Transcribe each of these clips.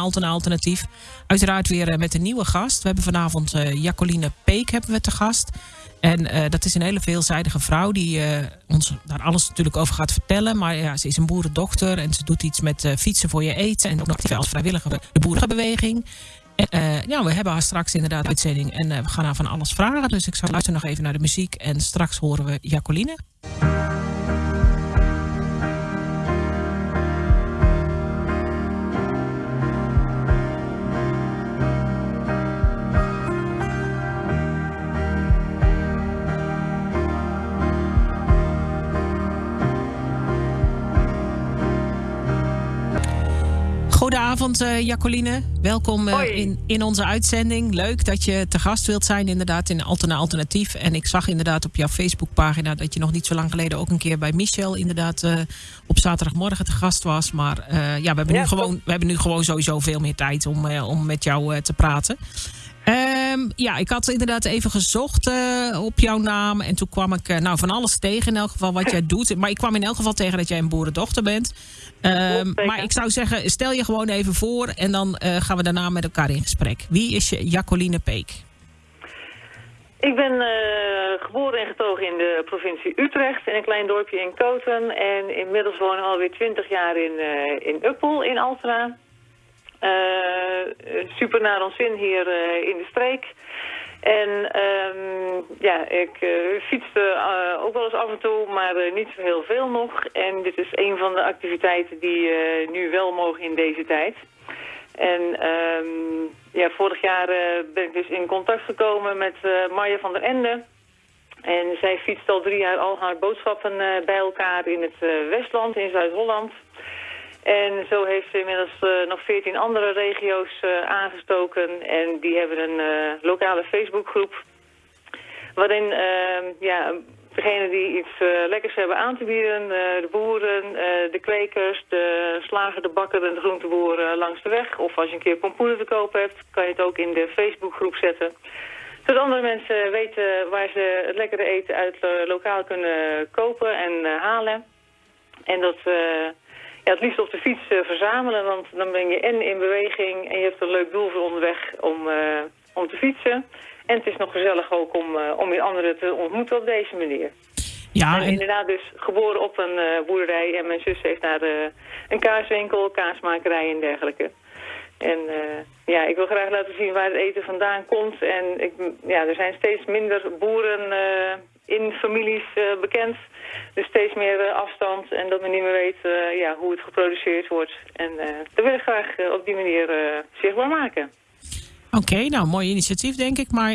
Altena Alternatief. Uiteraard weer eh, met een nieuwe gast. We hebben vanavond uh, Jacoline Peek hebben we te gast. En uh, dat is een hele veelzijdige vrouw die ons daar alles natuurlijk over gaat vertellen. Maar ja, ze is een boerendochter en ze doet iets met fietsen voor je eten. En ook nog als vrijwilliger de boerenbeweging. En, ja, we hebben haar straks inderdaad uitzending en we gaan haar van alles vragen. Dus ik zal luisteren nog even naar de muziek en straks horen we Jacoline. Goedenavond, uh, Jacoline. Welkom uh, in, in onze uitzending. Leuk dat je te gast wilt zijn, inderdaad, in Altena Alternatief. En ik zag inderdaad op jouw Facebookpagina dat je nog niet zo lang geleden ook een keer bij Michel inderdaad uh, op zaterdagmorgen te gast was. Maar ja, we hebben, ja, nu gewoon, we hebben nu gewoon sowieso veel meer tijd om, om met jou te praten. Um, ja, ik had inderdaad even gezocht uh, op jouw naam. En toen kwam ik uh, nou, van alles tegen in elk geval wat jij doet. Maar ik kwam in elk geval tegen dat jij een boerendochter bent. Um, maar ik zou zeggen, stel je gewoon even voor. En dan uh, gaan we daarna met elkaar in gesprek. Wie is je Jacoline Peek? Ik ben geboren en getogen in de provincie Utrecht. In een klein dorpje in Koten. En inmiddels woon ik alweer 20 jaar in, in Uppel in Altena. Uh, super naar ons zin hier uh, in de streek. En um, ja, ik uh, fietste ook wel eens af en toe, maar niet zo heel veel nog. En dit is een van de activiteiten die nu wel mogen in deze tijd. En um, ja, vorig jaar ben ik dus in contact gekomen met Marja van der Ende. En zij fietst al drie jaar al haar boodschappen bij elkaar in het Westland, in Zuid-Holland. En zo heeft ze inmiddels uh, nog veertien andere regio's uh, aangestoken. En die hebben een uh, lokale Facebookgroep. Waarin ja, degenen die iets lekkers hebben aan te bieden, de boeren, de kwekers, de slager, de bakker en de groenteboeren langs de weg. Of als je een keer pompoenen te koop hebt, kan je het ook in de Facebookgroep zetten. Zodat andere mensen weten waar ze het lekkere eten uit lokaal kunnen kopen en halen. En dat ja, het liefst op de fiets uh, verzamelen, want dan ben je en in beweging en je hebt een leuk doel voor onderweg om, uh, om te fietsen. En het is nog gezellig ook om, uh, om weer anderen te ontmoeten op deze manier. Ja, en, en... inderdaad dus geboren op een boerderij en mijn zus heeft daar een kaaswinkel, kaasmakerij en dergelijke. En ja, ik wil graag laten zien waar het eten vandaan komt. En ik, ja, er zijn steeds minder boeren in families bekend dus steeds meer uh, afstand en dat men niet meer weet uh, ja, hoe het geproduceerd wordt. En dat wil ik graag op die manier zichtbaar maken. Oké, okay, nou, mooi initiatief denk ik. Maar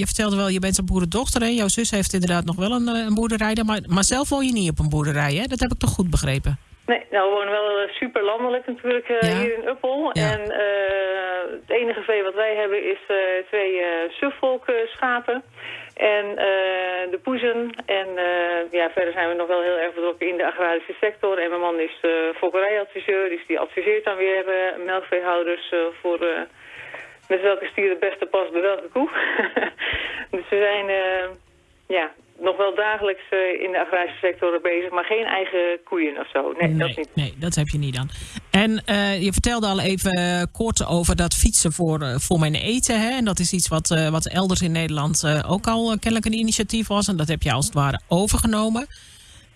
je vertelde wel, je bent een boerendochter. Hè? Jouw zus heeft inderdaad nog wel een, een boerderij. Maar, maar zelf woon je niet op een boerderij, hè? Dat heb ik toch goed begrepen? Nee, nou, we wonen wel super landelijk natuurlijk uh, ja. hier in Uppel. Ja. En uh, het enige vee wat wij hebben is twee Suffolk schapen. En uh, de poezen. En uh, ja, verder zijn we nog wel heel erg betrokken in de agrarische sector. En mijn man is uh, fokkerijadviseur, dus die adviseert dan weer melkveehouders voor met welke stier het beste past bij welke koe. dus we zijn ja, nog wel dagelijks uh, in de agrarische sector bezig, maar geen eigen koeien of zo. Nee, nee dat niet. Nee, dat heb je niet dan. En uh, je vertelde al even uh, kort over dat fietsen voor, voor mijn eten. Hè? En dat is iets wat, wat elders in Nederland ook al kennelijk een initiatief was. En dat heb je als het ware overgenomen.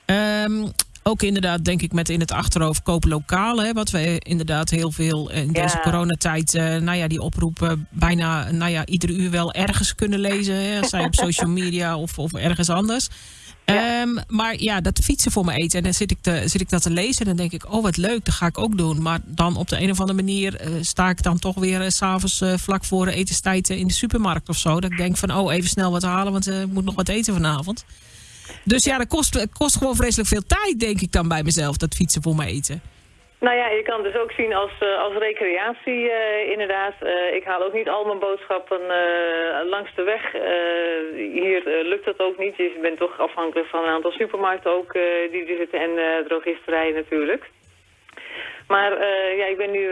Um, ook inderdaad, denk ik, met in het achterhoofd kopen lokaal. Hè, wat we inderdaad heel veel in deze coronatijd, uh, nou ja, die oproepen bijna, nou ja, iedere uur wel ergens kunnen lezen. Hè, zij op social media of, of ergens anders. Ja. Um, maar ja, dat fietsen voor me eten. En dan zit ik, te, zit ik dat te lezen en dan denk ik, oh wat leuk, dat ga ik ook doen. Maar dan op de een of andere manier uh, sta ik dan toch weer uh, s'avonds uh, vlak voor de etenstijd in de supermarkt of zo. Dat ik denk van, oh even snel wat halen, want ik moet nog wat eten vanavond. Dus ja, dat kost, kost gewoon vreselijk veel tijd, denk ik dan bij mezelf, dat fietsen voor me eten. Nou ja, je kan het dus ook zien als, uh, als recreatie uh, inderdaad. Uh, ik haal ook niet al mijn boodschappen langs de weg. hier lukt dat ook niet. Je bent toch afhankelijk van een aantal supermarkten ook die er zitten en drogisterijen natuurlijk. Maar ja, ik ben nu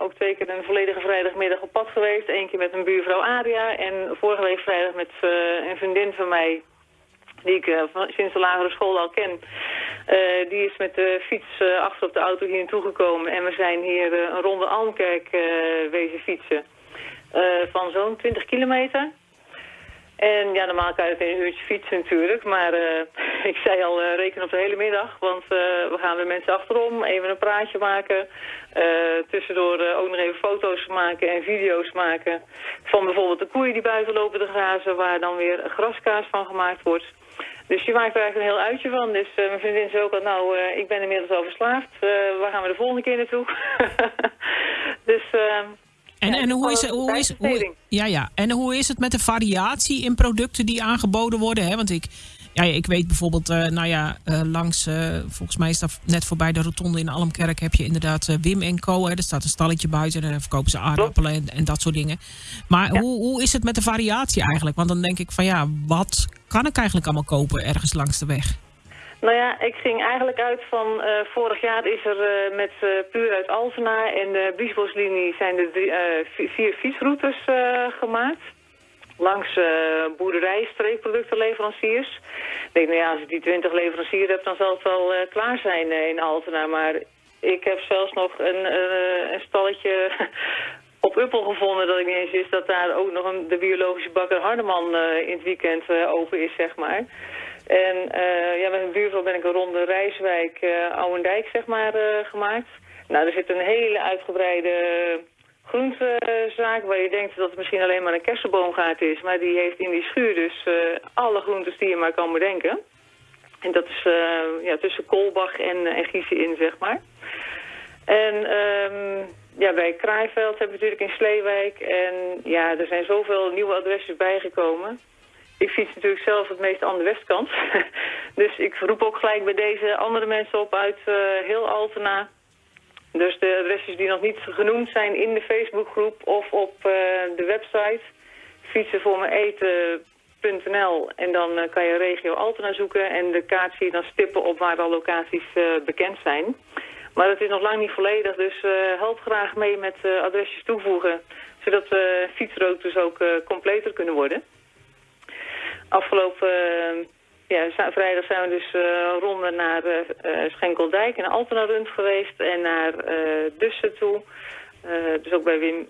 ook twee keer een volledige vrijdagmiddag op pad geweest. Eén keer met mijn buurvrouw Aria en vorige week vrijdag met een vriendin van mij die ik sinds de lagere school al ken. die is met de fiets achter op de auto hier naartoe gekomen. En we zijn hier een ronde Almkerk wezen fietsen. van zo'n 20 kilometer. En ja, normaal kan je het in een uurtje fietsen natuurlijk. Maar uh, ik zei al, uh, reken op de hele middag. Want uh, we gaan de mensen achterom even een praatje maken. tussendoor ook nog even foto's maken en video's maken. Van bijvoorbeeld de koeien die buiten lopen te grazen. Waar dan weer graskaas van gemaakt wordt. Dus je maakt er eigenlijk een heel uitje van. Dus mijn vriendin zei ook al, nou, ik ben inmiddels al verslaafd. waar gaan we de volgende keer naartoe? dus... En, en hoe, is, hoe, is, hoe, ja, ja. en hoe is het met de variatie in producten die aangeboden worden? Hè? Want ik, ja, ik weet bijvoorbeeld, uh, nou ja, uh, langs, uh, volgens mij is dat net voorbij de rotonde in Almkerk, heb je inderdaad Wim Co. Hè? Er staat een stalletje buiten en daar verkopen ze aardappelen en, en, dat soort dingen. Maar hoe, hoe is het met de variatie eigenlijk? Want dan denk ik van ja, wat kan ik eigenlijk allemaal kopen ergens langs de weg? Nou ja, ik ging eigenlijk uit van uh, vorig jaar is er uh, met uh, Puur uit Altena en de Biesboslinie zijn er drie, vier fietsroutes gemaakt. Langs boerderij, streekproductenleveranciers. Ik denk, nou ja, als ik die twintig leveranciers heb, dan zal het wel klaar zijn in Altena. Maar ik heb zelfs nog een, een stalletje op Uppel gevonden dat ik niet eens wist dat daar ook nog een, de biologische bakker Hardeman in het weekend open is, zeg maar. En uh, ja, met mijn buurvrouw ben ik een ronde Rijswijk, uh, Ouwendijk, zeg maar, uh, gemaakt. Nou, er zit een hele uitgebreide groentezaak waar je denkt dat het misschien alleen maar een kersenboomgaard is. Maar die heeft in die schuur dus alle groentes die je maar kan bedenken. En dat is ja, tussen Kolbach en, en Giezen in, zeg maar. En um, ja, bij Kraaiveld hebben we natuurlijk in Sleewijk. En ja, er zijn zoveel nieuwe adressen bijgekomen. Ik fiets natuurlijk zelf het meest aan de westkant. dus ik roep ook gelijk bij deze andere mensen op uit heel Altena. Dus de adresjes die nog niet genoemd zijn in de Facebookgroep of op uh, de website fietsenvoormeeten.nl en dan uh, kan je regio Altena zoeken en de kaart zie je dan stippen op waar al locaties bekend zijn. Maar het is nog lang niet volledig, dus help graag mee met adresjes toevoegen, zodat fietsroutes ook completer kunnen worden. Afgelopen ja, vrijdag zijn we dus uh, ronden naar uh, Schenkeldijk en Altena Rund geweest en naar Dussen toe. dus ook bij Wim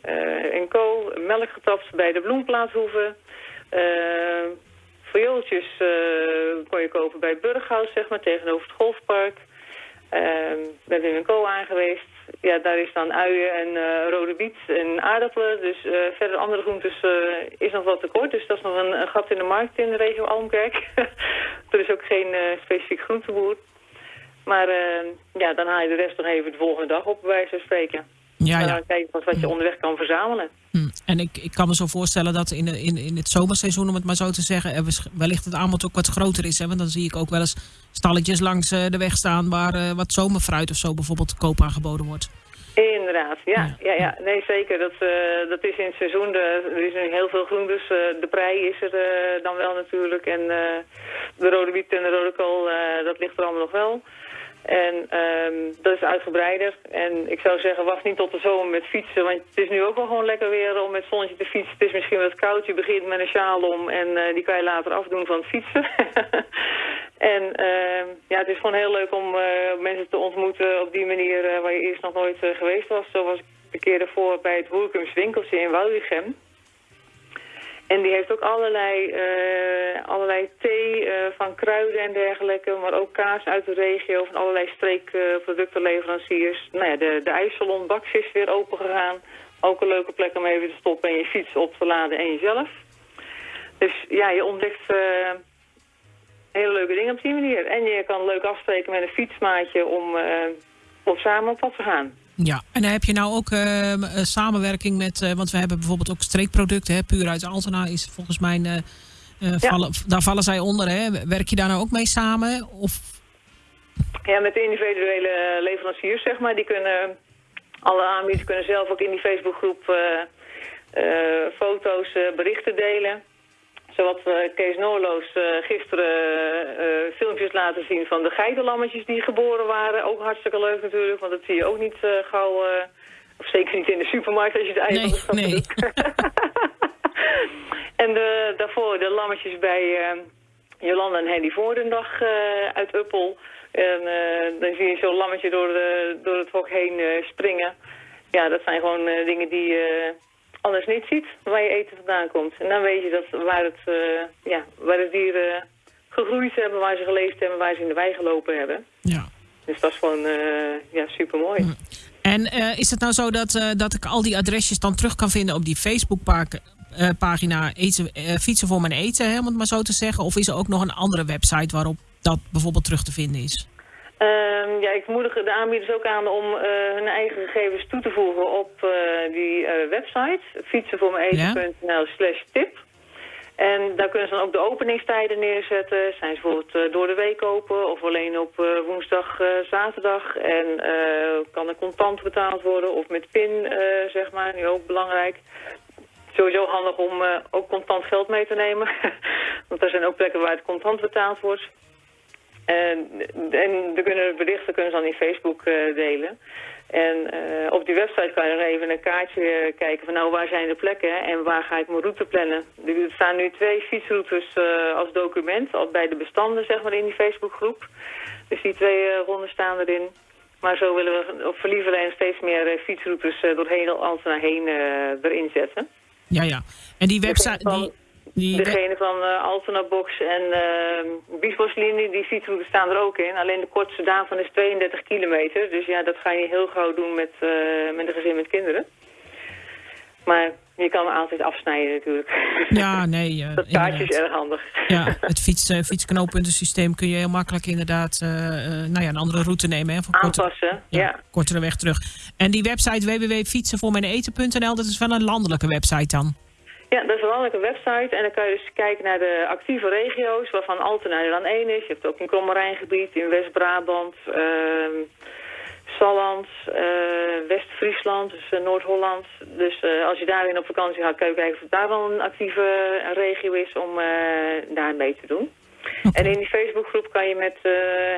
en Co. Melk getapt bij de Bloemplaathoeven. Viooltjes kon je kopen bij Burghuis, zeg maar, tegenover het golfpark. bij Wim en Co. aangeweest ja, daar is dan uien en uh, rode biet en aardappelen. Dus uh, verder andere groentes uh, is nog wat tekort. Dus dat is nog een, een, gat in de markt in de regio Almkerk. er is ook geen specifiek groenteboer. Maar ja, dan haal je de rest nog even de volgende dag op, bij wijze van spreken. Ja, ja. Dan kijken wat, wat je onderweg kan verzamelen. Hm. En ik, ik kan me zo voorstellen dat in, in, in het zomerseizoen, om het maar zo te zeggen, wellicht het aanbod ook wat groter is. Hè? Want dan zie ik ook wel eens stalletjes langs eh, de weg staan waar uh, wat zomerfruit of zo bijvoorbeeld te koop aangeboden wordt. Inderdaad, ja. ja. ja, Nee, zeker. Dat, uh, dat is in het seizoen. De, er is heel veel groen, dus de prei is er dan wel natuurlijk. En de rode biet en de rode kool, dat ligt er allemaal nog wel. En um, dat is uitgebreider. En ik zou zeggen, wacht niet tot de zomer met fietsen. Want het is nu ook wel gewoon lekker weer om met zonnetje te fietsen. Het is misschien wat koud. Je begint met een sjaal om en uh, die kan je later afdoen van het fietsen. en uh, ja, het is gewoon heel leuk om uh, mensen te ontmoeten op die manier uh, waar je eerst nog nooit geweest was. Zo was ik een keer ervoor bij het Woerkums winkeltje in Woudrichem. En die heeft ook allerlei, uh, allerlei thee uh, van kruiden en dergelijke, maar ook kaas uit de regio van allerlei streekproductenleveranciers. nou ja, de, de IJsselon Baks is weer open gegaan. Ook een leuke plek om even te stoppen en je fiets op te laden en jezelf. Dus ja, je ontdekt uh, hele leuke dingen op die manier. En je kan leuk afspreken met een fietsmaatje om, om samen op pad te gaan. Ja, en heb je nou ook uh, samenwerking met, uh, want we hebben bijvoorbeeld ook streekproducten, hè, puur uit Altena is volgens mij, uh, vallen, daar vallen zij onder. Hè. Werk je daar nou ook mee samen? Of? Ja, met de individuele leveranciers, zeg maar, die kunnen, alle aanbieders kunnen zelf ook in die Facebookgroep foto's, berichten delen. Zoals uh, Kees Noorloos uh, gisteren uh, filmpjes laten zien van de geitenlammetjes die geboren waren. Ook hartstikke leuk natuurlijk, want dat zie je ook niet gauw... of zeker niet in de supermarkt als je het eigen nee, nee. en de, daarvoor de lammetjes bij Jolanda en Henny Voordendag uit Uppel. En dan zie je zo'n lammetje door, door het hok heen springen. Ja, dat zijn gewoon dingen die anders niet ziet, waar je eten vandaan komt. En dan weet je dat waar het, ja, waar het dieren gegroeid hebben, waar ze geleefd hebben, waar ze in de wei gelopen hebben. Ja. Dus dat is gewoon ja, super mooi. Mm. En uh, is het nou zo dat, uh, dat ik al die adresjes dan terug kan vinden op die Facebookpagina uh, eten, Fietsen voor mijn eten, hè, om het maar zo te zeggen? Of is er ook nog een andere website waarop dat bijvoorbeeld terug te vinden is? Um, ja, ik moedig de aanbieders ook aan om hun eigen gegevens toe te voegen op die website. fietsenvoormijneten.nl slash tip. En daar kunnen ze dan ook de openingstijden neerzetten. Zijn ze bijvoorbeeld door de week open of alleen op woensdag, zaterdag. En kan er contant betaald worden of met PIN, zeg maar. Nu ook belangrijk. Sowieso handig om ook contant geld mee te nemen. Want er zijn ook plekken waar het contant betaald wordt. En, en de kunnen berichten kunnen ze dan in Facebook delen. En uh, op die website kan je nog even een kaartje kijken van nou waar zijn de plekken en waar ga ik mijn route plannen. Er staan nu twee fietsroutes uh, als document, al bij de bestanden zeg maar in die Facebookgroep. Dus die twee ronden staan erin. Maar zo willen we op verlieverlijn steeds meer fietsroutes doorheen Altena heen erin zetten. Ja, ja. En die website... Die... Die Degene van uh, Altena Box en uh, Biesboslinie, die fietsroutes staan er ook in. Alleen de kortste daarvan is 32 kilometer. Dus ja, dat ga je heel gauw doen met, uh, met een gezin met kinderen. Maar je kan altijd afsnijden natuurlijk. Ja, nee. Uh, dat kaartje is erg handig. Ja, het fiets, uh, fietsknooppuntensysteem kun je heel makkelijk inderdaad uh, nou ja, een andere route nemen. Hè, voor Aanpassen, korte, ja, ja. Kortere weg terug. En die website www.fietsenvoormijneten.nl, dat is wel een landelijke website dan? Ja, dat is een website. En dan kan je dus kijken naar de actieve regio's, waarvan Altena er dan één is. Je hebt ook een Krommerijngebied in West-Brabant, uh, Salland, uh, West-Friesland, dus uh, Noord-Holland. Dus uh, als je daarin op vakantie gaat, kan je kijken of daar wel een actieve regio is om daar mee te doen. En in die Facebookgroep kan je met uh,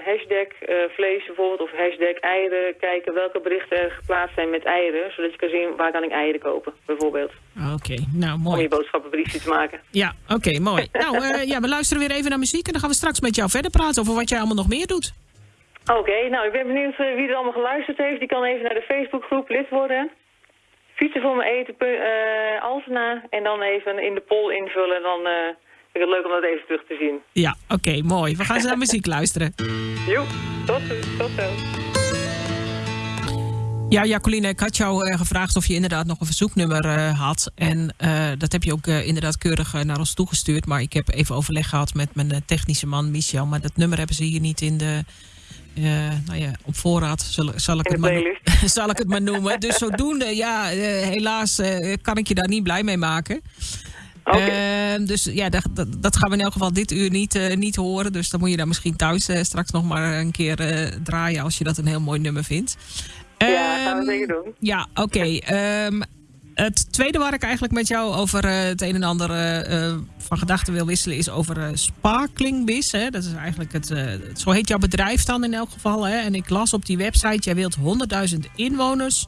hashtag uh, vlees bijvoorbeeld of hashtag eieren kijken welke berichten er geplaatst zijn met eieren. Zodat je kan zien waar kan ik eieren kopen bijvoorbeeld. Oké, nou mooi. Om je boodschappenbriefje te maken. Ja, oké, mooi. nou uh, ja, we luisteren weer even naar muziek en dan gaan we straks met jou verder praten over wat jij allemaal nog meer doet. Oké, nou ik ben benieuwd wie er allemaal geluisterd heeft. Die kan even naar de Facebookgroep lid worden. Fietsen voor me eten, Altena. En dan even in de poll invullen en ik het leuk om dat even terug te zien. Ja, oké, mooi. We gaan ze naar muziek luisteren. Jo, tot, tot zo. Ja, Jacqueline, ik had jou uh, gevraagd of je inderdaad nog een verzoeknummer uh, had. En uh, dat heb je ook inderdaad keurig naar ons toegestuurd. Maar ik heb even overleg gehad met mijn technische man Michel. Maar dat nummer hebben ze hier niet in de... nou ja, op voorraad zal, zal, ik het maar, zal ik het maar noemen. Dus zodoende, ja, helaas kan ik je daar niet blij mee maken. Okay. Uh, dus ja, dat, dat, dat, gaan we in elk geval dit uur niet, uh, niet horen. Dus dan moet je daar misschien thuis uh, straks nog maar een keer draaien als je dat een heel mooi nummer vindt. Ja, gaan we zeker doen. Ja, oké. Okay. Um, het tweede waar ik eigenlijk met jou over het een en ander van gedachten wil wisselen is over Sparkling Biz. Hè? Dat is eigenlijk het, zo heet jouw bedrijf dan in elk geval. Hè? En ik las op die website, jij wilt 100.000 inwoners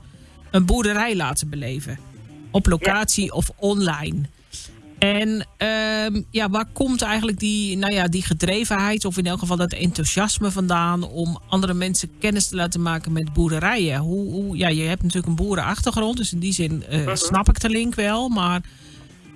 een boerderij laten beleven. Op locatie ja. of online. En uh, ja, waar komt eigenlijk die, nou ja, die gedrevenheid, of in elk geval dat enthousiasme vandaan om andere mensen kennis te laten maken met boerderijen? Hoe, hoe ja, je hebt natuurlijk een boerenachtergrond, dus in die zin uh, snap ik de link wel. Maar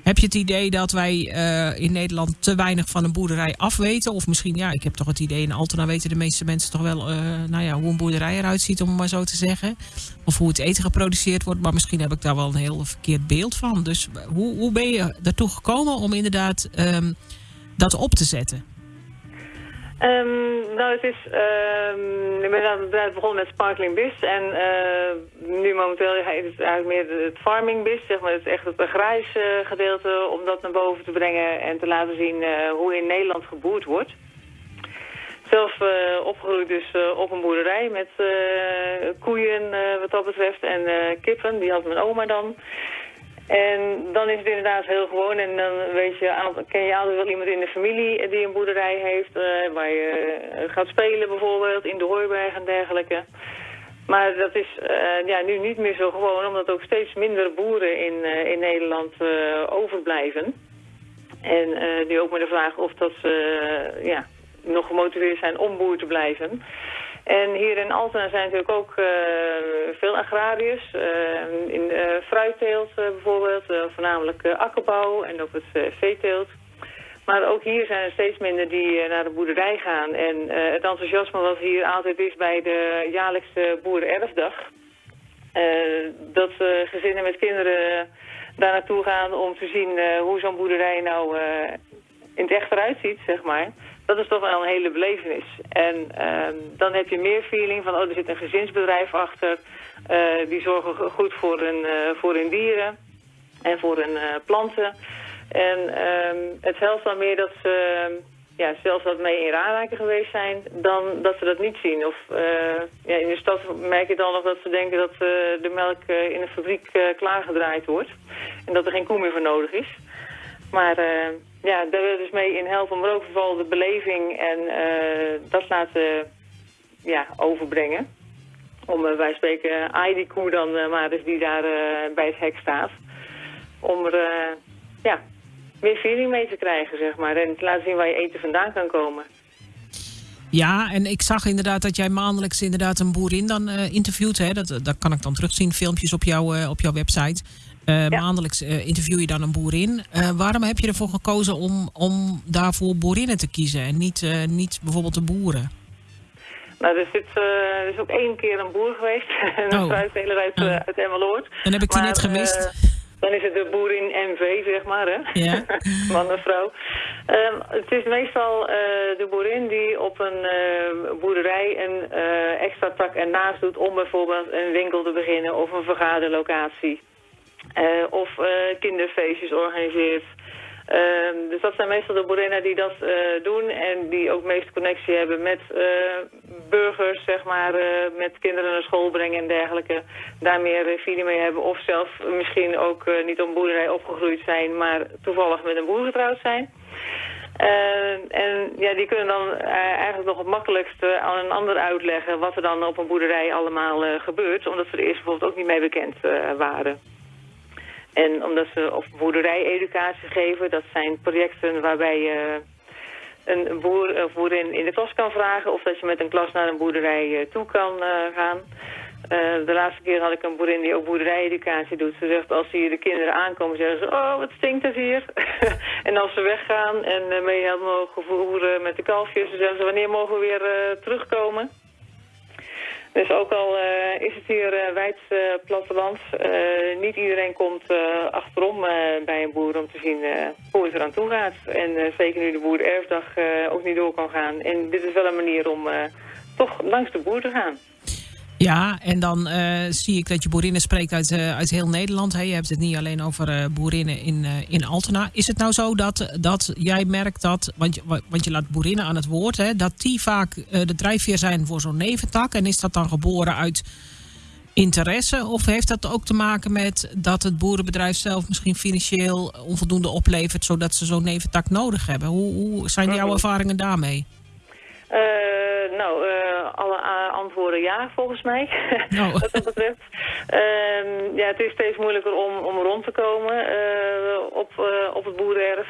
heb je het idee dat wij uh, in Nederland te weinig van een boerderij afweten? Of misschien, ja, ik heb toch het idee in Altena weten de meeste mensen toch wel uh, nou ja, hoe een boerderij eruit ziet, om het maar zo te zeggen. Of hoe het eten geproduceerd wordt. Maar misschien heb ik daar wel een heel verkeerd beeld van. Dus hoe, hoe ben je ertoe gekomen om inderdaad um, dat op te zetten? Um, nou, het is, um, ik ben begonnen met Sparkling Biz en uh, nu momenteel heet het eigenlijk meer het Farming Biz, zeg maar. Het is echt het agrarische gedeelte om dat naar boven te brengen en te laten zien uh, hoe in Nederland geboerd wordt. Zelf uh, opgegroeid dus op een boerderij met koeien wat dat betreft en kippen, die had mijn oma dan. En dan is het inderdaad heel gewoon en dan weet je, ken je altijd wel iemand in de familie die een boerderij heeft, uh, waar je uh, gaat spelen bijvoorbeeld, in de hooiberg en dergelijke. Maar dat is uh, ja, nu niet meer zo gewoon, omdat ook steeds minder boeren in, in Nederland overblijven. En nu ook met de vraag of dat ze ja, nog gemotiveerd zijn om boer te blijven. En hier in Altena zijn natuurlijk ook veel agrariërs. in de fruitteelt bijvoorbeeld, voornamelijk akkerbouw en ook het veeteelt. Maar ook hier zijn er steeds minder die naar de boerderij gaan. En het enthousiasme wat hier altijd is bij de jaarlijkse boerenerfdag... dat gezinnen met kinderen daar naartoe gaan om te zien hoe zo'n boerderij nou in het echt eruit ziet, zeg maar dat is toch wel een hele belevenis. En uh, dan heb je meer feeling van, oh, er zit een gezinsbedrijf achter. Uh, die zorgen goed voor hun, uh, voor hun dieren en voor hun uh, planten. En uh, het helpt dan meer dat ze ja, zelfs wat mee in aanraking geweest zijn, dan dat ze dat niet zien. Of ja, in de stad merk je dan nog dat ze denken dat de melk in een fabriek klaargedraaid wordt. En dat er geen koe meer voor nodig is. Maar ja, daar we dus mee in helpen, maar ook vooral de beleving en uh, dat laten ja, overbrengen. Om uh, wij spreken ai die koe dan uh, maar eens die daar bij het hek staat. Om er ja, meer feeling mee te krijgen, zeg maar. En te laten zien waar je eten vandaan kan komen. Ja, en ik zag inderdaad dat jij maandelijks inderdaad een boerin dan interviewt. Hè? Dat, dat kan ik dan terugzien, filmpjes op, jou, op jouw website. Uh, Maandelijks uh, interview je dan een boerin. Uh, waarom heb je ervoor gekozen om, om daarvoor boerinnen te kiezen en niet, niet bijvoorbeeld de boeren? Nou, er, zit, er is ook één keer een boer geweest, een oh. fruitteler uit, uh, uit Emmeloord. Dan heb ik die net gemist. dan is het de boerin MV, zeg maar, hè? Ja. Man en vrouw. Um, het is meestal de boerin die op een boerderij een extra tak ernaast doet om bijvoorbeeld een winkel te beginnen of een vergaderlocatie. Uh, of uh, kinderfeestjes organiseert. Uh, dus dat zijn meestal de boerinnen die dat uh, doen en die ook meeste connectie hebben met burgers, zeg maar, met kinderen naar school brengen en dergelijke. Daar meer feeling mee hebben of zelf misschien ook niet op boerderij opgegroeid zijn, maar toevallig met een boer getrouwd zijn. en ja, die kunnen dan eigenlijk nog het makkelijkste aan een ander uitleggen wat er dan op een boerderij allemaal gebeurt, omdat ze er eerst bijvoorbeeld ook niet mee bekend waren. En omdat ze of boerderij-educatie geven, dat zijn projecten waarbij je een boer of boerin in de klas kan vragen... of dat je met een klas naar een boerderij eh, toe kan uh, gaan. Uh, de laatste keer had ik een boerin die ook boerderij-educatie doet. Ze zegt, als hier de kinderen aankomen, zeggen ze... oh, wat stinkt het hier. en als ze weggaan en mee helpen mogen voeren met de kalfjes... dan zeggen ze, wanneer mogen we weer terugkomen? Dus ook al uh, is het hier uh, wijd uh, platteland, niet iedereen komt achterom bij een boer om te zien hoe het eraan toe gaat. En zeker nu de boerenerfdag ook niet door kan gaan. En dit is wel een manier om toch langs de boer te gaan. Ja, en dan uh, zie ik dat je boerinnen spreekt uit, uh, uit heel Nederland. Hè? Je hebt het niet alleen over uh, boerinnen in, in Altena. Is het nou zo dat, dat jij merkt dat, want je, want je laat boerinnen aan het woord, hè, dat die vaak de drijfveer zijn voor zo'n neventak? En is dat dan geboren uit interesse? Of heeft dat ook te maken met dat het boerenbedrijf zelf misschien financieel onvoldoende oplevert, zodat ze zo'n neventak nodig hebben? Hoe, hoe zijn jouw ervaringen daarmee? Uh, nou, uh, alle antwoorden ja, volgens mij, oh. wat dat betreft. Uh, ja, het is steeds moeilijker om, om rond te komen op, op het boerenerf.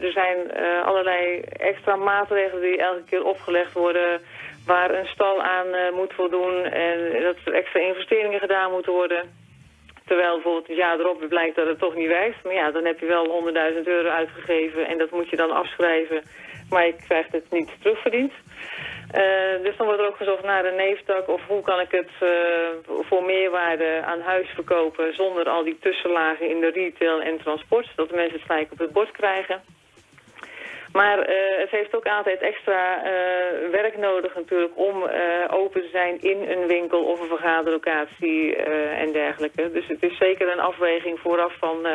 er zijn allerlei extra maatregelen die elke keer opgelegd worden... waar een stal aan moet voldoen en dat er extra investeringen gedaan moeten worden... Terwijl bijvoorbeeld het jaar erop blijkt dat het toch niet werkt. Maar ja, dan heb je wel 100.000 euro uitgegeven en dat moet je dan afschrijven maar ik krijg het niet terugverdiend. Uh, dus dan wordt er ook gezocht naar een neeftak of hoe kan ik het uh, voor meerwaarde aan huis verkopen zonder al die tussenlagen in de retail en transport, dat de mensen het gelijk op het bord krijgen. Maar uh, het heeft ook altijd extra werk nodig natuurlijk om open te zijn in een winkel of een vergaderlocatie en dergelijke. Dus het is zeker een afweging vooraf van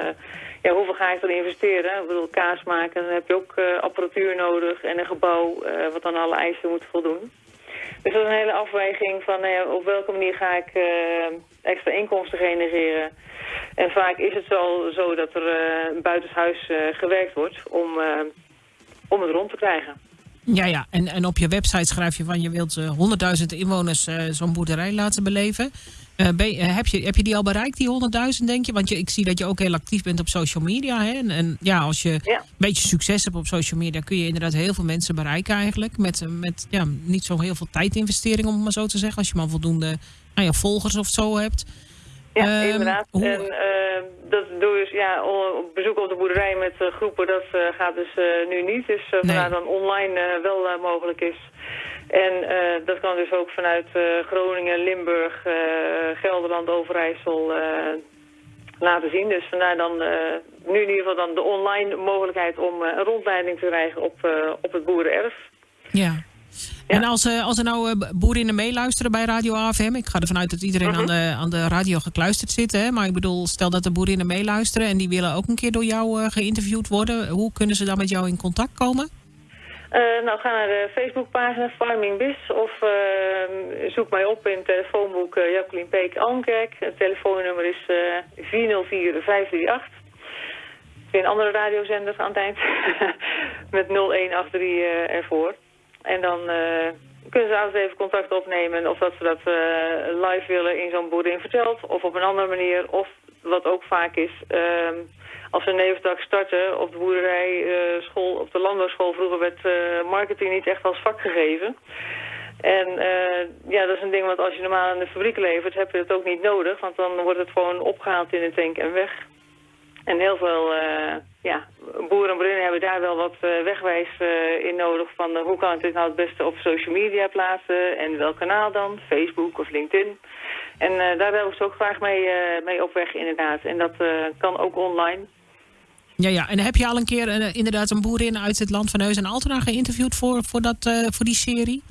ja, hoeveel ga ik dan investeren? Ik bedoel, kaas maken, dan heb je ook apparatuur nodig en een gebouw wat aan alle eisen moet voldoen. Dus dat is een hele afweging van op welke manier ga ik extra inkomsten genereren. En vaak is het zo dat er buitenshuis gewerkt wordt om, om het rond te krijgen. Ja, ja. En, en op je website schrijf je van je wilt 100.000 inwoners zo'n boerderij laten beleven. heb, je, heb je die al bereikt, die 100.000, denk je? Want je, ik zie dat je ook heel actief bent op social media. Hè? En, en ja, als je een beetje succes hebt op social media, kun je inderdaad heel veel mensen bereiken eigenlijk. Met, met ja, niet zo heel veel tijdinvestering, om het maar zo te zeggen. Als je maar voldoende nou ja, volgers of zo hebt. Ja, ehm, inderdaad. En uh, dat doe je dus, ja, op bezoek op de boerderij met uh, groepen, dat uh, gaat dus nu niet. Dus vandaar dan online wel mogelijk is. En dat kan dus ook vanuit Groningen, Limburg, Gelderland, Overijssel laten zien. Dus vandaar dan nu in ieder geval dan de online mogelijkheid om een rondleiding te krijgen op, op het boerenerf. Ja. En als, uh, als er nou uh, boerinnen meeluisteren bij Radio AFM... ik ga ervan uit dat iedereen aan, mhm. de, aan de radio gekluisterd zit... Hè? maar ik bedoel, stel dat de boerinnen meeluisteren... en die willen ook een keer door jou uh, geïnterviewd worden... hoe kunnen ze dan met jou in contact komen? nou, ga naar de Facebookpagina Farming Biz of zoek mij op in het telefoonboek Jacqueline Peek Almkerk. Het telefoonnummer is 404 538. een andere radiozender aan het eind met 0183 ervoor. En dan uh, kunnen ze altijd even contact opnemen of dat ze dat uh, live willen in zo'n boerin vertelt. Of op een andere manier. Of wat ook vaak is, uh, als ze een nevendag starten op de boerderij, uh, school, op de landbouwschool vroeger werd marketing niet echt als vak gegeven. En ja, dat is een ding wat als je normaal aan de fabriek levert, heb je dat ook niet nodig. Want dan wordt het gewoon opgehaald in de tank en weg. En heel veel uh, ja, boeren en boerinnen hebben daar wel wat uh, wegwijs uh, in nodig van hoe kan ik dit nou het beste op social media plaatsen en welk kanaal dan, Facebook of LinkedIn. En daar helpen ze ook graag mee, mee op weg inderdaad. En dat kan ook online. Ja, ja, en heb je al een keer inderdaad een boerin uit het land van Heus en Altena geïnterviewd voor, voor, dat, voor die serie?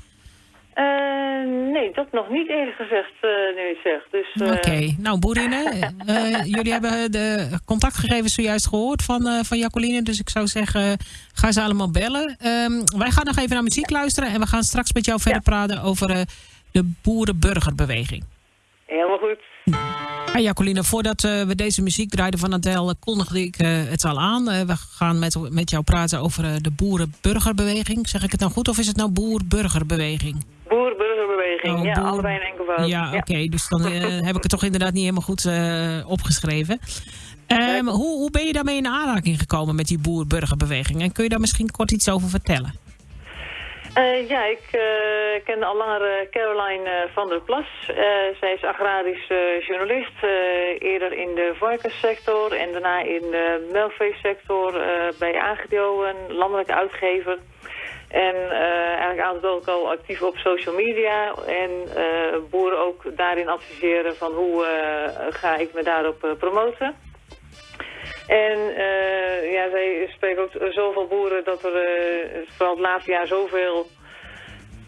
Uh, nee, dat nog niet eerlijk gezegd, uh, nu zegt. Dus, uh... Oké, nou boerinnen, jullie hebben de contactgegevens zojuist gehoord van, van Jacqueline. Dus ik zou zeggen, ga ze allemaal bellen. Um, wij gaan nog even naar muziek luisteren en we gaan straks met jou verder praten over de boerenburgerbeweging. Helemaal goed. Ja, Jacqueline, voordat we deze muziek draaiden van Adele, kondigde ik het al aan. we gaan met, met jou praten over de boerenburgerbeweging. Zeg ik het nou goed of is het nou boerburgerbeweging? Oh, ja, allebei in. Ja, oké, dus dan uh, heb ik het toch inderdaad niet helemaal goed uh, opgeschreven. Um, hoe, hoe ben je daarmee in aanraking gekomen met die boer-burgerbeweging? En kun je daar misschien kort iets over vertellen? Uh, ja, ik uh, ken al langer Caroline van der Plas. zij is agrarisch journalist, eerder in de varkenssector en daarna in de melkveesector bij Agdio, een landelijke uitgever. En uh, eigenlijk altijd ook al actief op social media. En uh, boeren ook daarin adviseren van hoe uh, ga ik me daarop promoten. En ja, zij spreken ook zoveel boeren dat er vooral het laatste jaar zoveel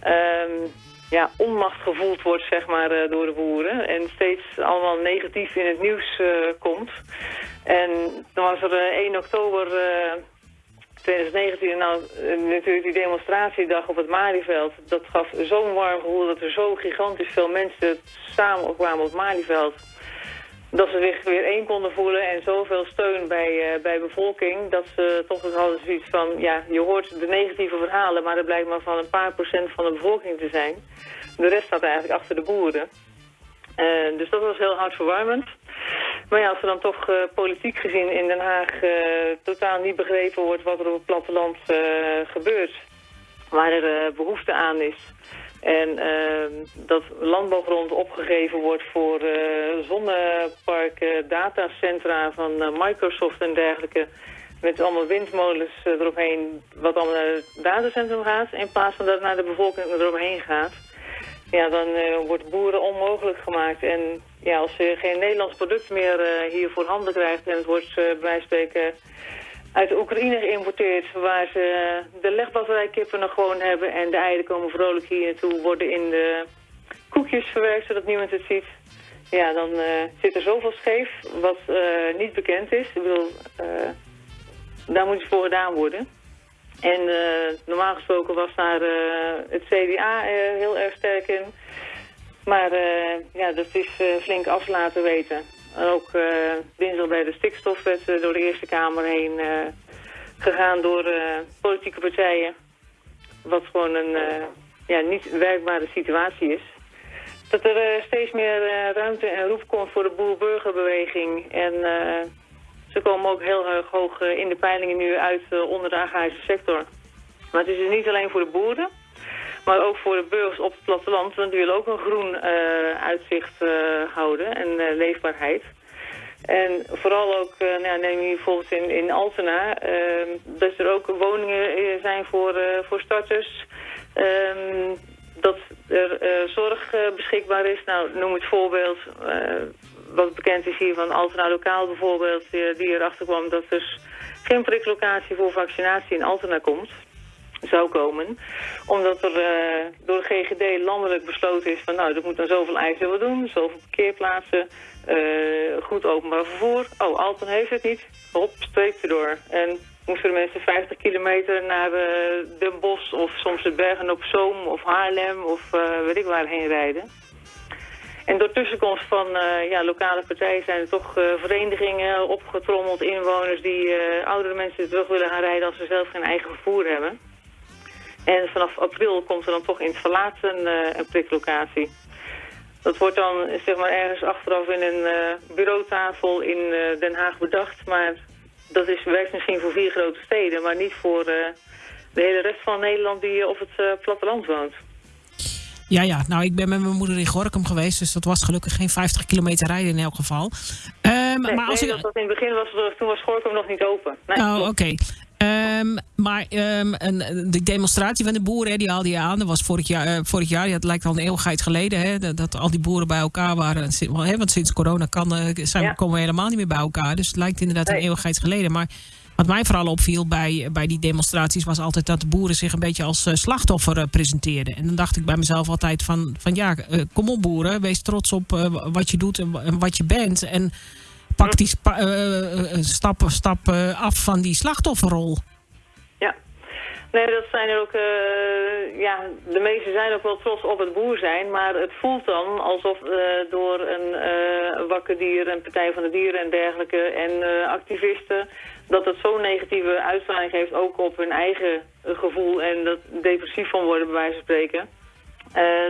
um, ja, onmacht gevoeld wordt zeg maar, door de boeren. En steeds allemaal negatief in het nieuws komt. En dan was er 1 oktober 2019, nou eh, natuurlijk die demonstratiedag op het Malieveld, dat gaf zo'n warm gevoel dat er zo gigantisch veel mensen samen opkwamen op het Malieveld. Dat ze zich weer één konden voelen en zoveel steun bij, uh, bij bevolking, dat ze toch eens hadden zoiets van, ja, je hoort de negatieve verhalen, maar er blijkt maar van een paar procent van de bevolking te zijn. De rest staat eigenlijk achter de boeren. Uh, dus dat was heel hartverwarmend. Maar ja, als er dan toch uh, politiek gezien in Den Haag uh, totaal niet begrepen wordt wat er op het platteland uh, gebeurt, waar er behoefte aan is. En ehm, dat landbouwgrond opgegeven wordt voor zonneparken, datacentra van Microsoft en dergelijke. Met allemaal windmolens eromheen, wat allemaal naar het datacentrum gaat. In plaats van dat het naar de bevolking eromheen gaat. Ja, dan wordt boeren onmogelijk gemaakt. En ja, als je geen Nederlands product meer uh, hier voor handen krijgt en het wordt uh, bij spreken uit Oekraïne geïmporteerd, waar ze de legbatterijkippen nog gewoon hebben en de eieren komen vrolijk hier naartoe, worden in de koekjes verwerkt zodat niemand het ziet. Ja, dan zit er zoveel scheef wat niet bekend is. Ik bedoel, daar moet iets voor gedaan worden. En normaal gesproken was daar het CDA heel erg sterk in. Maar ja, dat is flink af laten weten. En ook dinsdag bij de stikstofwet door de Eerste Kamer heen gegaan door politieke partijen. Wat gewoon een ja, niet werkbare situatie is. dat er steeds meer ruimte en roep komt voor de boer-burgerbeweging. En ze komen ook heel erg hoog in de peilingen nu uit onder de agrarische sector. Maar het is dus niet alleen voor de boeren, maar ook voor de burgers op het platteland. Want die willen ook een groen uitzicht houden en leefbaarheid. En vooral ook, nou, neem je bijvoorbeeld in, in Altena, dat er ook woningen eh, zijn voor, voor starters. Um, dat er zorg beschikbaar is. Nou, noem het voorbeeld, wat bekend is hier van Altena Lokaal bijvoorbeeld, die erachter kwam dat er geen priklocatie voor vaccinatie in Altena komt zou komen. Omdat er door de GGD landelijk besloten is van nou, er moet dan zoveel willen doen, zoveel parkeerplaatsen, uh, goed openbaar vervoer. Oh, Alten heeft het niet. Hop, streep erdoor. En moesten de mensen 50 kilometer naar uh, Den of soms de Bergen op Zoom of Haarlem of weet ik waar heen rijden. En door tussenkomst van ja, lokale partijen zijn er toch verenigingen opgetrommeld, inwoners die oudere mensen terug willen gaan rijden als ze zelf geen eigen vervoer hebben. En vanaf april komt er dan toch in het verlaten een priklocatie. Dat wordt dan zeg maar, ergens achteraf in een uh, bureautafel in uh, Den Haag bedacht. Maar dat is, werkt misschien voor vier grote steden, maar niet voor uh, de hele rest van Nederland die op het platteland woont. Ja, ja, nou ik ben met mijn moeder in Gorkum geweest, dus dat was gelukkig geen 50 kilometer rijden in elk geval. Um, nee, maar als nee, ik... dat in het begin was, toen was Gorkum nog niet open. Nee, oh, oké. Um, maar um, een, de demonstratie van de boeren, die haalde je aan. Dat was vorig jaar, uh, vorig jaar het lijkt al een eeuwigheid geleden, hè, dat, dat, al die boeren bij elkaar waren. Want sinds corona kan, uh, zijn, ja. komen we helemaal niet meer bij elkaar. Dus het lijkt inderdaad nee. een eeuwigheid geleden. Maar wat mij vooral opviel bij, bij die demonstraties was altijd dat de boeren zich een beetje als uh, slachtoffer uh, presenteerden. En dan dacht ik bij mezelf altijd van, van ja, uh, kom op boeren, wees trots op wat je doet en, en, wat je bent. En pak die stap, stap af van die slachtofferrol. Ja. Nee, dat zijn er ook, ja, de meesten zijn ook wel trots op het boer zijn, maar het voelt dan alsof door een uh, wakker dier, een Partij van de Dieren en dergelijke en activisten, dat het zo'n negatieve uitstraling geeft ook op hun eigen gevoel en dat depressief van worden bij wijze van spreken.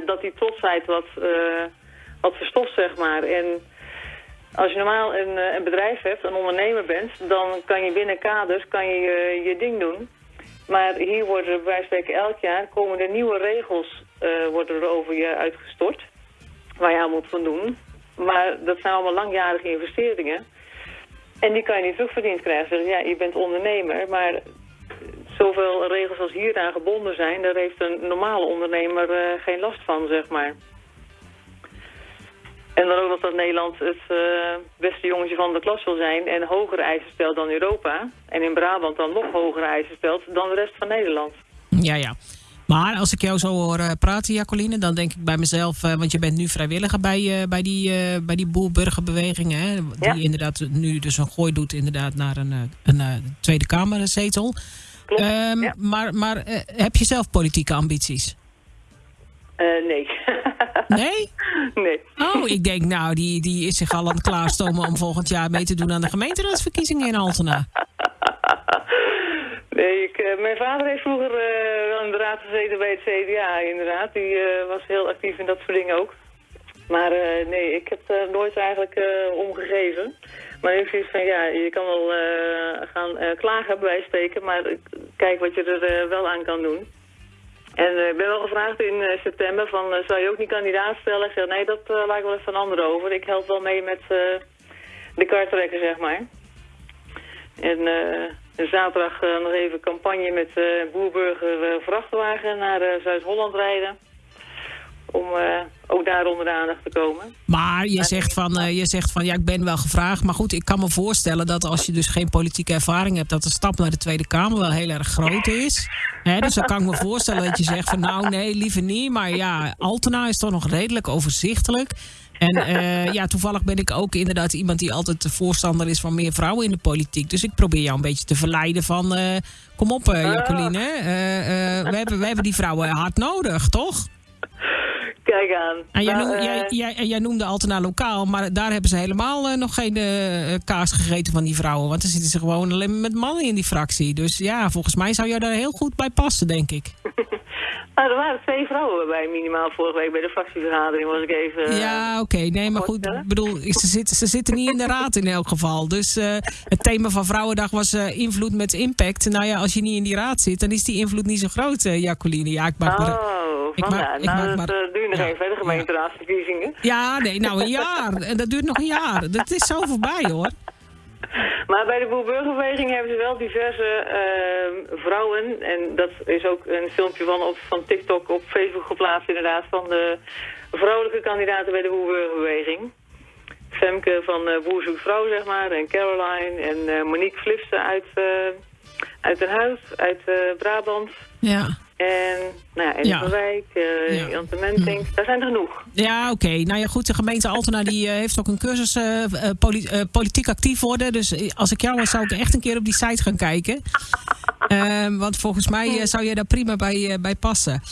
dat die trotsheid wat, wat verstoft, zeg maar. En als je normaal een, een bedrijf hebt, een ondernemer bent, dan kan je binnen kaders kan je, je, ding doen. Maar hier worden bij spreken elk jaar komen er nieuwe regels uh, worden er over je uitgestort. Waar je aan moet van doen. Maar dat zijn allemaal langjarige investeringen. En die kan je niet terugverdiend krijgen. Dus ja, je bent ondernemer, maar zoveel regels als hier aan gebonden zijn, daar heeft een normale ondernemer uh, geen last van, zeg maar. En dan ook nog dat Nederland het uh, beste jongetje van de klas wil zijn en hogere eisen stelt dan Europa. En in Brabant dan nog hogere eisen stelt dan de rest van Nederland. Ja, ja. Maar als ik jou zo hoor uh, praten, Jacoline, dan denk ik bij mezelf, uh, want je bent nu vrijwilliger bij, bij die, bij die boerburgerbeweging, hè, die ja. inderdaad nu dus een gooi doet inderdaad naar een, een Tweede Kamerzetel. Klopt, um, ja. Maar, maar heb je zelf politieke ambities? nee. Nee? Nee. Oh, ik denk nou, die, die is zich al aan het klaarstomen om volgend jaar mee te doen aan de gemeenteraadsverkiezingen in Altena. Nee, ik, uh, mijn vader heeft vroeger uh, wel in de raad gezeten bij het CDA, inderdaad. Die uh, was heel actief in dat soort dingen ook. Maar nee, ik heb er nooit eigenlijk omgegeven. Maar ik zoiets van, ja, je kan wel gaan klagen bij spreken, maar kijk wat je er wel aan kan doen. En ik ben wel gevraagd in september van, zou je ook niet kandidaat stellen? Ik zeg, nee, dat lijkt wel even een ander over. Ik help wel mee met de kartrekken, zeg maar. En zaterdag nog even campagne met boerburger vrachtwagen naar Zuid-Holland rijden om ook daar onder de aandacht te komen. Maar je zegt, van, je zegt van ja, ik ben wel gevraagd. Maar goed, ik kan me voorstellen dat als je dus geen politieke ervaring hebt, dat de stap naar de Tweede Kamer wel heel erg groot is. Dus dan kan ik me voorstellen dat je zegt van nou nee, liever niet. Maar ja, Altena is toch nog redelijk overzichtelijk. En uh, ja, toevallig ben ik ook inderdaad iemand die altijd de voorstander is van meer vrouwen in de politiek. Dus ik probeer jou een beetje te verleiden van kom op Jacqueline. we, hebben, we hebben die vrouwen hard nodig, toch? Kijk aan. En jij, nou, noemde, jij, jij, jij, noemde Altena lokaal, maar daar hebben ze helemaal nog geen kaas gegeten van die vrouwen. Want dan zitten ze gewoon alleen met mannen in die fractie. Dus ja, volgens mij zou jij daar heel goed bij passen, denk ik. Nou, er waren twee vrouwen bij minimaal vorige week bij de fractievergadering, was ik even... eh, Ja, oké. Nee, maar goed. Ik bedoel, ze zitten, ze zitten niet in de raad in elk geval. Dus eh, het thema van Vrouwendag was eh, invloed met impact. Nou ja, als je niet in die raad zit, dan is die invloed niet zo groot, eh Jacqueline. Ja, ik maak Oh, ik maak- ik nou, maak dat maar- eh, duurt nog ja, even, hè, de gemeenteraadsverkiezingen. Ja, nee, nou een jaar. En dat duurt nog een jaar. Dat is zo voorbij, hoor. Maar bij de Boerburgerbeweging hebben ze wel diverse ehm, vrouwen. En dat is ook een filmpje van op van TikTok op Facebook geplaatst inderdaad. Van de vrouwelijke kandidaten bij de Boerburgerbeweging. Femke van eh Boer zoekt vrouw, zeg maar. En Caroline. En eh, Monique Flipsen uit, eh uit Den Huis, uit Brabant. Ja. En nou ja, Ellen Ja. van Wijk, eh. Jan Menting. Daar zijn er genoeg. Ja, oké. Nou ja, goed. De gemeente Altena die, eh, heeft ook een cursus eh, poli- politiek actief worden. Dus als ik jou was, zou ik echt een keer op die site gaan kijken. Ehm, want volgens mij zou jij daar prima bij, bij passen.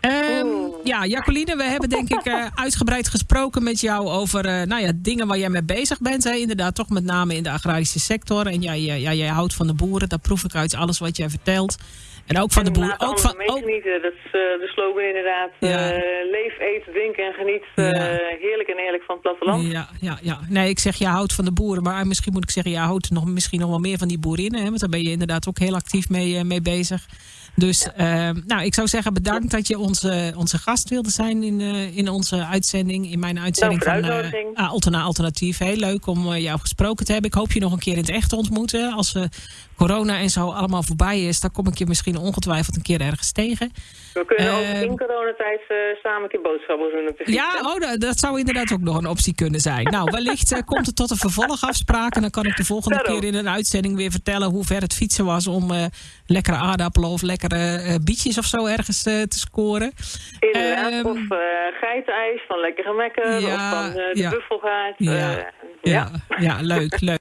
Ehm, ja, Jacqueline, we hebben denk ik uitgebreid gesproken met jou over nou ja, dingen waar jij mee bezig bent. Hè. Inderdaad, toch met name in de agrarische sector. En jij, ja, jij houdt van de boeren, dat proef ik uit alles wat jij vertelt. En ook van de boeren. Laat Ook van, ook, meegenieten. Dat is eh, de slogan inderdaad. Ja. Eh, leef, eet, drink en geniet. eh, heerlijk en eerlijk van het platteland. Ja, ja, ja. Nee, ik zeg je houdt van de boeren. Maar misschien moet ik zeggen, je houdt nog, misschien nog wel meer van die boerinnen. Hè? Want daar ben je inderdaad ook heel actief mee, eh, mee bezig. Dus eh, nou, ik zou zeggen bedankt dat je onze, onze gast wilde zijn in, eh, in onze uitzending. In mijn uitzending Nou, van eh, uitnodiging. ah, Altena Alternatief. Heel leuk om eh, jou gesproken te hebben. Ik hoop je nog een keer in het echt te ontmoeten. Als corona en zo allemaal voorbij is, dan kom ik je misschien ongetwijfeld een keer ergens tegen. We kunnen ook in coronatijd samen een keer boodschappen doen fiets. Ja, oh, dat, dat zou inderdaad ook nog een optie kunnen zijn. Nou, wellicht komt het tot een vervolgafspraak. En dan kan ik de volgende Daarom. keer in een uitzending weer vertellen hoe ver het fietsen was om lekkere aardappelen of lekkere eh, bietjes of zo ergens eh, te scoren. Inderdaad. Ehm, of eh geitenijs van Lekker Gemekker. ja, of van eh, de ja. buffelgaard. Eh, Ja, ja, leuk, leuk.